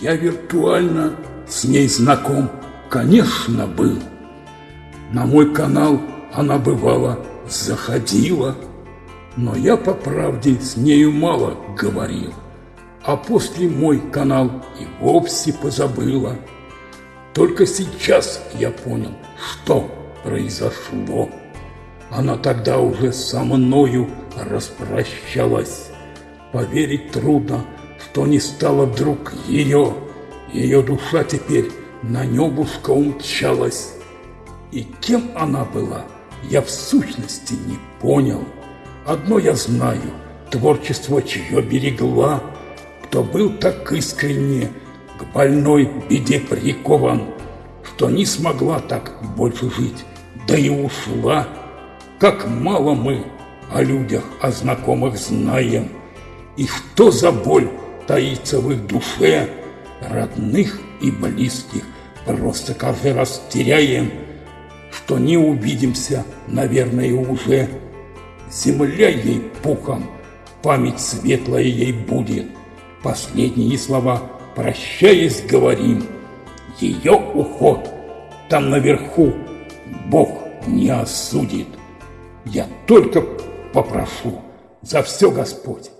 Я виртуально с ней знаком, конечно, был. На мой канал она бывала заходила, но я по правде с нею мало говорил, а после мой канал и вовсе позабыла. Только сейчас я понял, что произошло. Она тогда уже со мною распрощалась. Поверить трудно, что не стало вдруг ее. Ее душа теперь на небушка умчалась. И кем она была, я в сущности не понял. Одно я знаю, творчество чье берегла, кто был так искренне к больной беде прикован, что не смогла так больше жить, да и ушла. Как мало мы о людях, о знакомых знаем, и что за боль таится в их душе, родных и близких просто каждый раз теряем, что не увидимся, наверное, уже. Земля ей пухом, память светлая ей будет. Последние слова, прощаясь, говорим. Ее уход там наверху Бог не осудит. Я только попрошу за все Господь